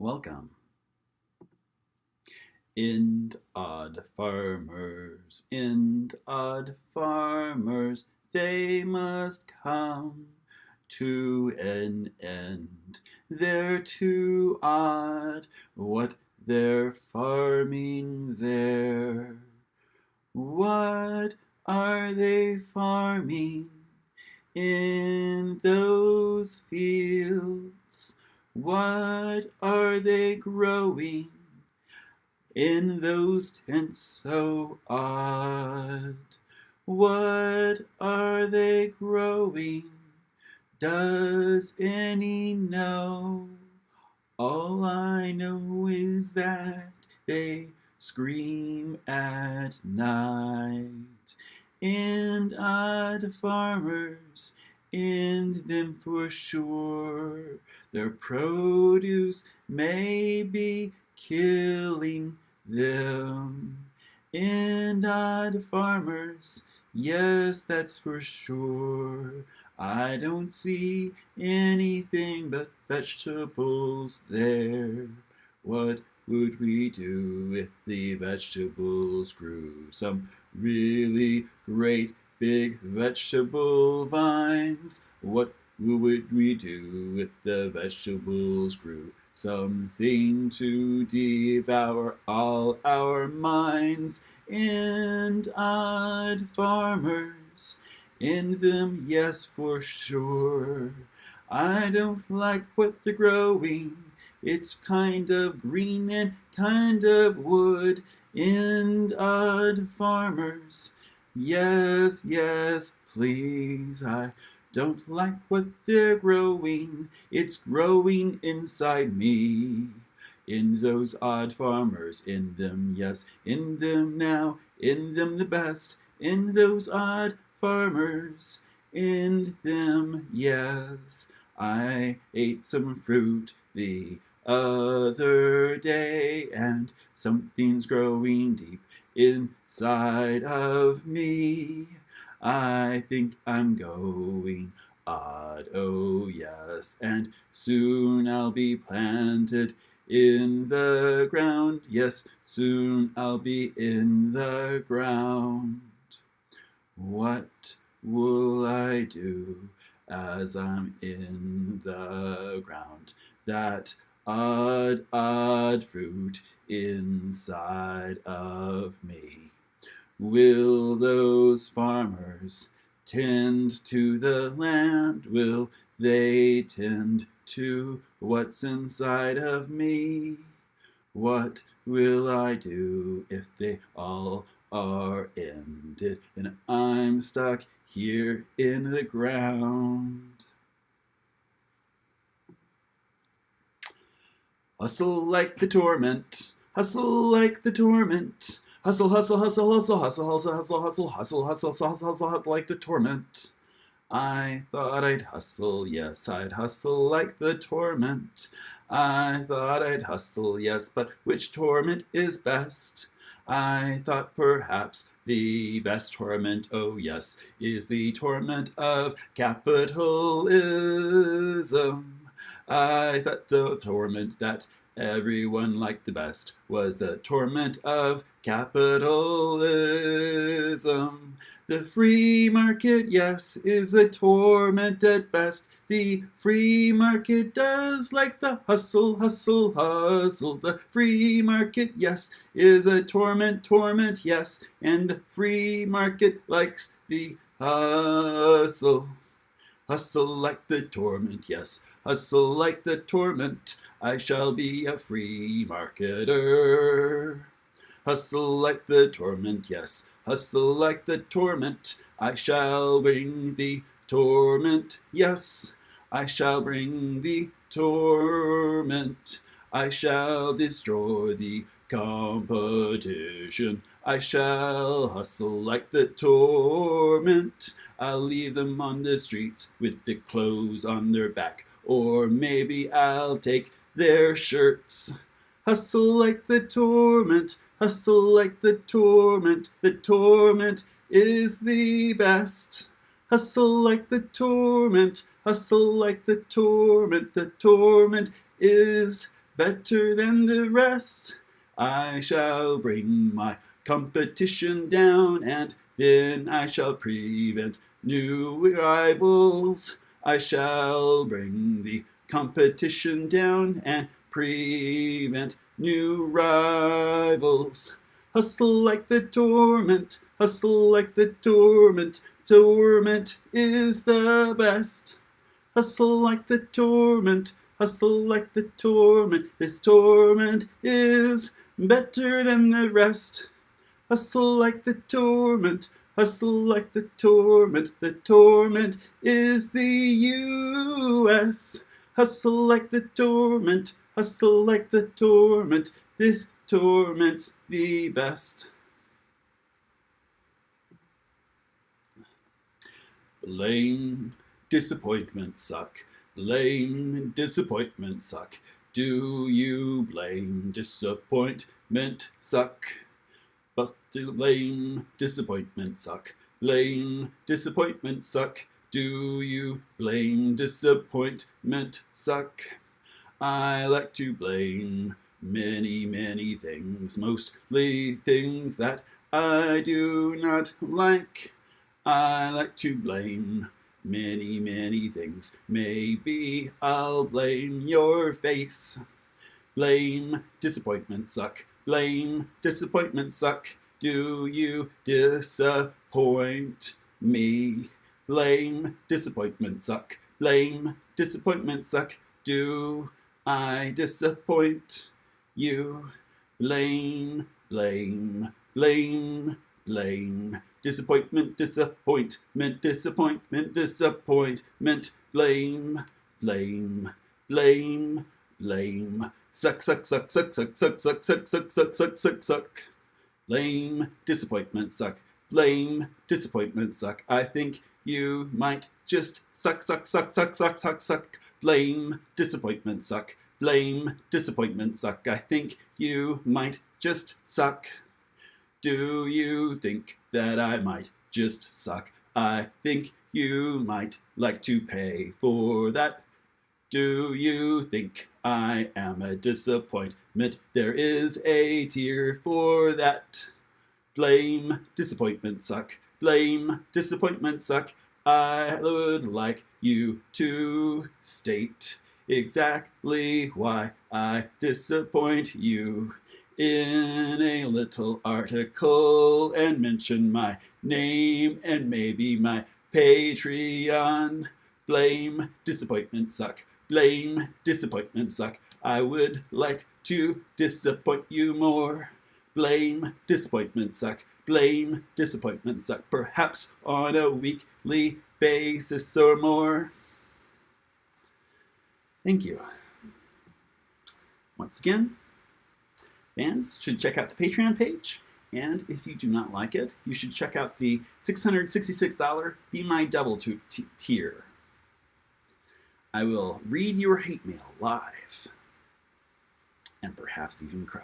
Welcome. Ind odd farmers, ind odd farmers, they must come to an end. They're too odd, what they're farming there. What are they farming in those fields? What are they growing in those tents so odd? What are they growing? Does any know? All I know is that they scream at night. And odd farmers in them for sure. Their produce may be killing them. And odd farmers, yes, that's for sure. I don't see anything but vegetables there. What would we do if the vegetables grew? Some really great big vegetable vines. What would we do if the vegetables grew? Something to devour all our minds and odd farmers in them, yes, for sure. I don't like what they're growing. It's kind of green and kind of wood and odd farmers Yes, yes, please, I don't like what they're growing. It's growing inside me. In those odd farmers, in them, yes, in them now, in them the best, in those odd farmers, in them, yes. I ate some fruit the other day, and something's growing deep inside of me. I think I'm going odd, oh yes, and soon I'll be planted in the ground. Yes, soon I'll be in the ground. What will I do as I'm in the ground? That odd, odd fruit inside of me. Will those farmers tend to the land? Will they tend to what's inside of me? What will I do if they all are ended and I'm stuck here in the ground? Hustle like the torment, hustle like the torment. Hustle, hustle, hustle, hustle, hustle, hustle, hustle, hustle, hustle, hustle, hustle, hustle, hustle like the torment. I thought I'd hustle, yes, I'd hustle like the torment. I thought I'd hustle, yes, but which torment is best? I thought perhaps the best torment, oh yes, is the torment of capitalism. I thought the torment that everyone liked the best was the torment of capitalism. The free market, yes, is a torment at best. The free market does like the hustle, hustle, hustle. The free market, yes, is a torment, torment, yes. And the free market likes the hustle. Hustle like the torment, yes, hustle like the torment. I shall be a free marketer. Hustle like the torment, yes, hustle like the torment. I shall bring the torment, yes, I shall bring the torment. I shall destroy the competition. I shall hustle like the torment. I'll leave them on the streets with the clothes on their back. Or maybe I'll take their shirts. Hustle like the torment, hustle like the torment. The torment is the best. Hustle like the torment, hustle like the torment. The torment is better than the rest. I shall bring my competition down, and then I shall prevent new rivals. I shall bring the competition down and prevent new rivals. Hustle like the torment, hustle like the torment, torment is the best. Hustle like the torment, hustle like the torment, this torment is better than the rest. Hustle like the torment, hustle like the torment, the torment is the U.S. Hustle like the torment, hustle like the torment, this torment's the best. Blame, disappointment suck. Blame, disappointment suck. Do you blame disappointment suck? But blame, disappointment suck. Blame, disappointment suck. Do you blame disappointment suck? I like to blame many, many things, mostly things that I do not like. I like to blame many, many things. Maybe I'll blame your face. Blame disappointment suck. Blame disappointment suck. Do you disappoint me? Blame disappointment suck. Blame disappointment suck. Do I disappoint you? Blame, blame, blame, blame. Disappointment, disappointment, disappointment, disappointment. Blame, blame, blame, blame. Suck, suck, suck, suck, suck, suck, suck, suck, suck, suck, suck, suck, suck. Blame, disappointment, suck. Blame, disappointment, suck. I think you might just suck, suck, suck, suck, suck, suck, suck. Blame, disappointment, suck. Blame, disappointment, suck. I think you might just suck. Do you think that I might just suck? I think you might like to pay for that. Do you think I am a disappointment? There is a tear for that. Blame, disappointment, suck. Blame, disappointment, suck. I would like you to state exactly why I disappoint you in a little article and mention my name and maybe my Patreon. Blame, disappointment suck. Blame, disappointment suck. I would like to disappoint you more. Blame, disappointment suck. Blame, disappointment suck. Perhaps on a weekly basis or more. Thank you. Once again, fans should check out the Patreon page. And if you do not like it, you should check out the $666 Be My Devil tier. I will read your hate mail live and perhaps even cry.